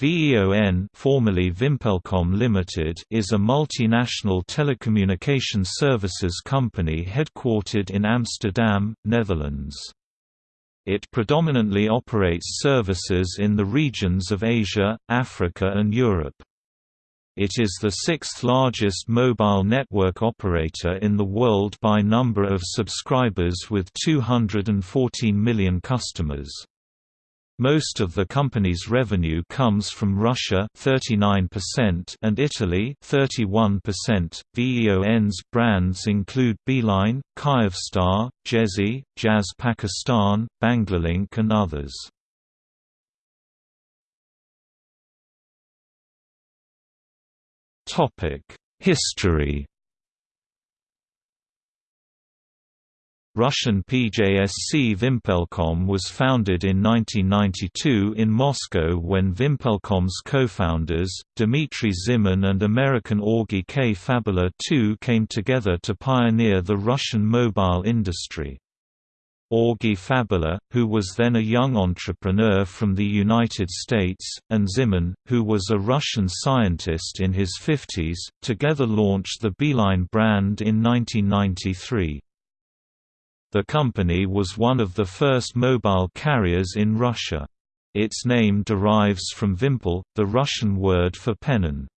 VEON formerly Vimpelcom Limited is a multinational telecommunication services company headquartered in Amsterdam, Netherlands. It predominantly operates services in the regions of Asia, Africa and Europe. It is the sixth largest mobile network operator in the world by number of subscribers with 214 million customers. Most of the company's revenue comes from Russia 39% and Italy 31%. VEON's brands include Beeline, Kyivstar, Djezzy, Jazz Pakistan, Banglalink and others. Topic: History Russian PJSC Vimpelcom was founded in 1992 in Moscow when Vimpelcom's co-founders, Dmitry Zimin and American Augie K. Fabela II came together to pioneer the Russian mobile industry. Augie Fabela, who was then a young entrepreneur from the United States, and Zimin, who was a Russian scientist in his 50s, together launched the Beeline brand in 1993. The company was one of the first mobile carriers in Russia. Its name derives from Vimpel, the Russian word for pennon.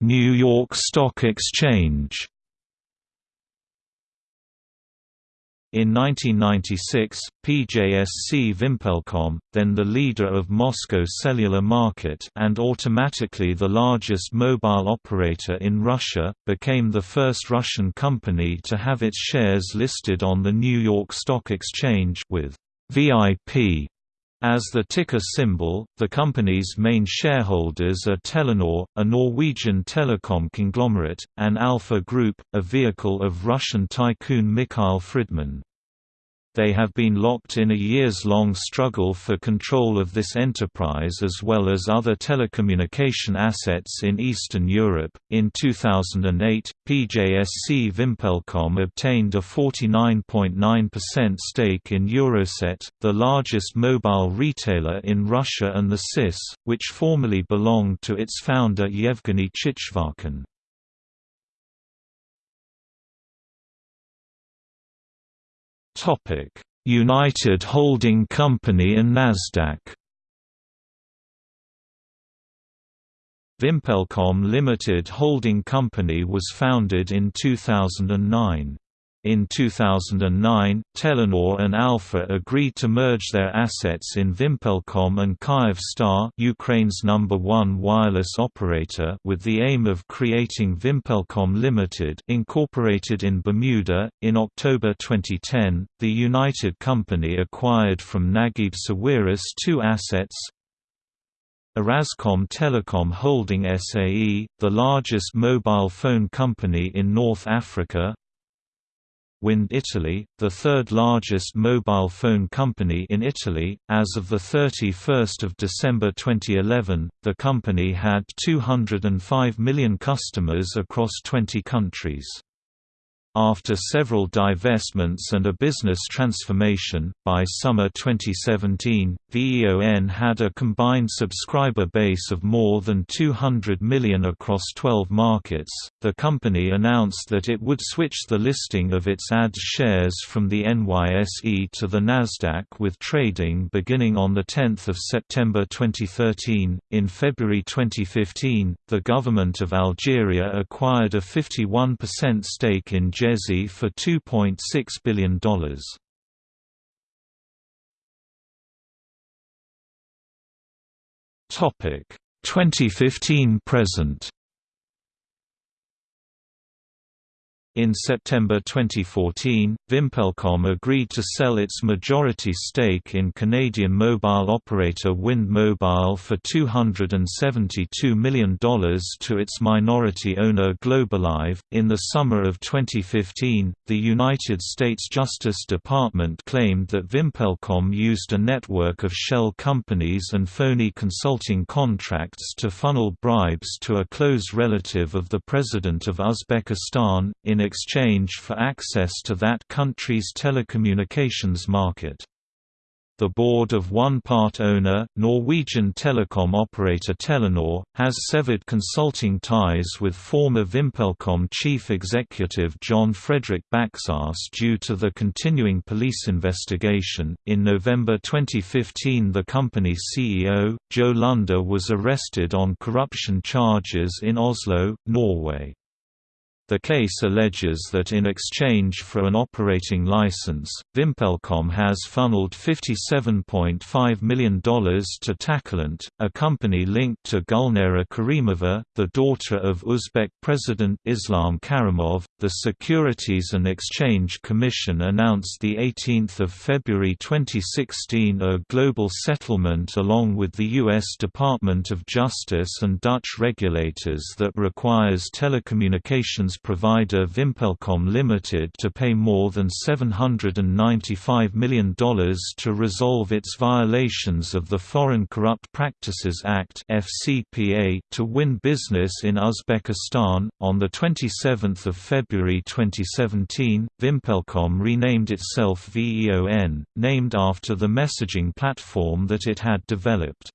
New York Stock Exchange In 1996, PJSC Vimpelcom, then the leader of Moscow's cellular market and automatically the largest mobile operator in Russia, became the first Russian company to have its shares listed on the New York Stock Exchange with VIP as the ticker symbol, the company's main shareholders are Telenor, a Norwegian telecom conglomerate, and Alfa Group, a vehicle of Russian tycoon Mikhail Fridman. They have been locked in a years-long struggle for control of this enterprise as well as other telecommunication assets in Eastern Europe. In 2008, PJSC Vimpelcom obtained a 49.9% stake in Euroset, the largest mobile retailer in Russia and the CIS, which formerly belonged to its founder Yevgeny Chichvarkin. Topic: United Holding Company and Nasdaq. Vimpelcom Limited Holding Company was founded in 2009. In 2009, Telenor and Alfa agreed to merge their assets in Vimpelcom and Kyivstar Ukraine's number one wireless operator with the aim of creating Vimpelcom Limited incorporated in Bermuda. In October 2010, the United Company acquired from Naguib Sawiris two assets, Orascom Telecom Holding SAE, the largest mobile phone company in North Africa, Wind Italy, the third largest mobile phone company in Italy. As of 31 December 2011, the company had 205 million customers across 20 countries. After several divestments and a business transformation, by summer 2017, VEON had a combined subscriber base of more than 200 million across 12 markets. The company announced that it would switch the listing of its ADS shares from the NYSE to the Nasdaq with trading beginning on the 10th of September 2013. In February 2015, the government of Algeria acquired a 51% stake in Djezzy for $2.6 billion. Topic 2015 present In September 2014, Vimpelcom agreed to sell its majority stake in Canadian mobile operator Wind Mobile for $272 million to its minority owner Globalive. In the summer of 2015, the United States Justice Department claimed that Vimpelcom used a network of shell companies and phony consulting contracts to funnel bribes to a close relative of the President of Uzbekistan, in exchange for access to that country's telecommunications market. The board of one part owner, Norwegian telecom operator Telenor, has severed consulting ties with former VimpelCom chief executive Jon Fredrik Baksaas due to the continuing police investigation. In November 2015, the company's CEO, Jo Lunder, was arrested on corruption charges in Oslo, Norway. The case alleges that in exchange for an operating license, VimpelCom has funneled $57.5 million to Takilant, a company linked to Gulnara Karimova, the daughter of Uzbek President Islam Karimov. The Securities and Exchange Commission announced 18 February 2016 a global settlement along with the U.S. Department of Justice and Dutch regulators that requires telecommunications provider VimpelCom Limited to pay more than $795 million to resolve its violations of the Foreign Corrupt Practices Act (FCPA) to win business in Uzbekistan. On the 27th of February 2017, VimpelCom renamed itself VEON, named after the messaging platform that it had developed.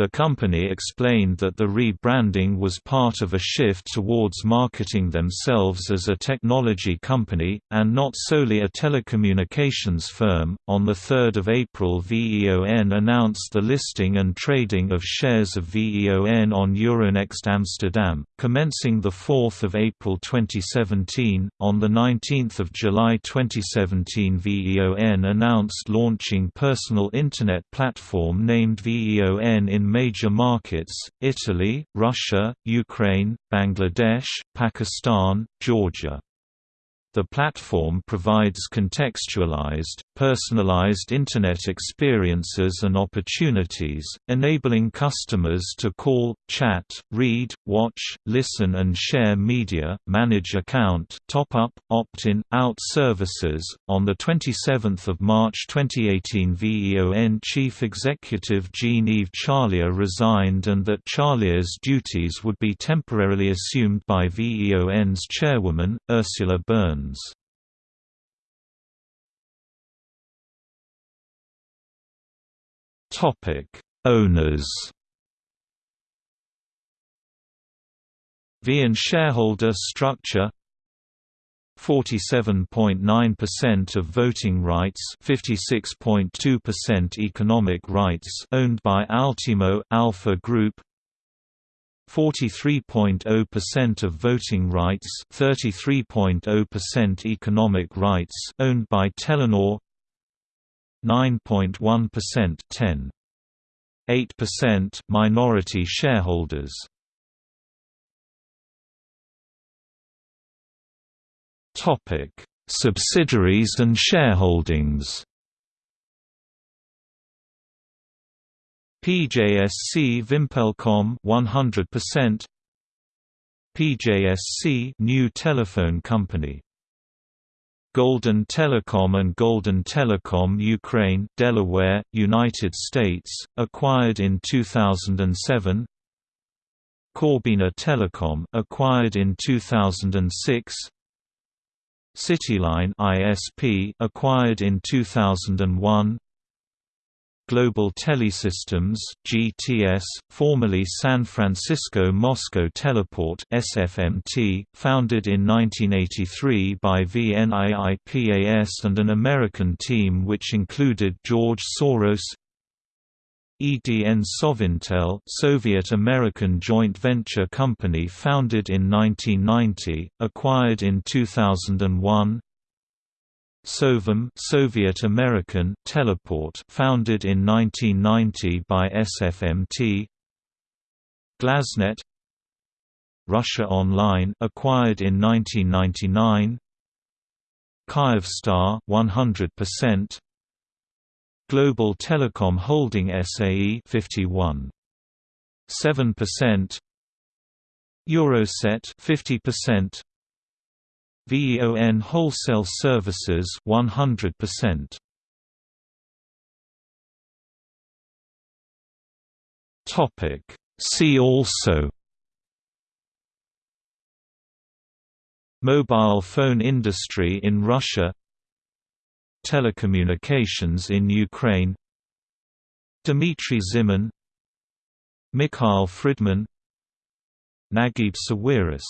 The company explained that the rebranding was part of a shift towards marketing themselves as a technology company, and not solely a telecommunications firm. On 3 April, VEON announced the listing and trading of shares of VEON on Euronext Amsterdam, commencing 4 April 2017. On 19 July 2017, VEON announced launching personal Internet platform named VEON in in major markets, Italy, Russia, Ukraine, Bangladesh, Pakistan, Georgia. The platform provides contextualized, personalized Internet experiences and opportunities, enabling customers to call, chat, read, watch, listen and share media, manage account, top up, opt-in, out services. On the 27th of March 2018, VEON chief executive Jean-Yves Charlier resigned and that Charlier's duties would be temporarily assumed by VEON's chairwoman, Ursula Burns. Topic: Owners. VEON shareholder structure 47.9% of voting rights 56.2% economic rights owned by Altimo Alfa Group 43.0% of voting rights 33.0% economic rights owned by Telenor 9.1% 10.8% minority shareholders. Topic Subsidiaries and shareholdings PJSC VimpelCom 100% PJSC New Telephone Company. Golden Telecom and Golden Telecom Ukraine Delaware, United States, acquired in 2007 Corbina Telecom acquired in 2006 Cityline ISP acquired in 2001 Global Telesystems (GTS), formerly San Francisco Moscow Teleport (SFMT), founded in 1983 by VNIIPAS and an American team which included George Soros. EDN Sovintel, Soviet-American joint venture company founded in 1990, acquired in 2001. Sovam Soviet American Teleport founded in 1990 by SFMT GlasNet Russia Online acquired in 1999 Kyivstar 100% Global Telecom Holding SAE 51 7% Euroset 50% VEON Wholesale Services 100%. Topic. See also. Mobile phone industry in Russia. Telecommunications in Ukraine. Dmitry Zimin Mikhail Fridman Naguib Sawiris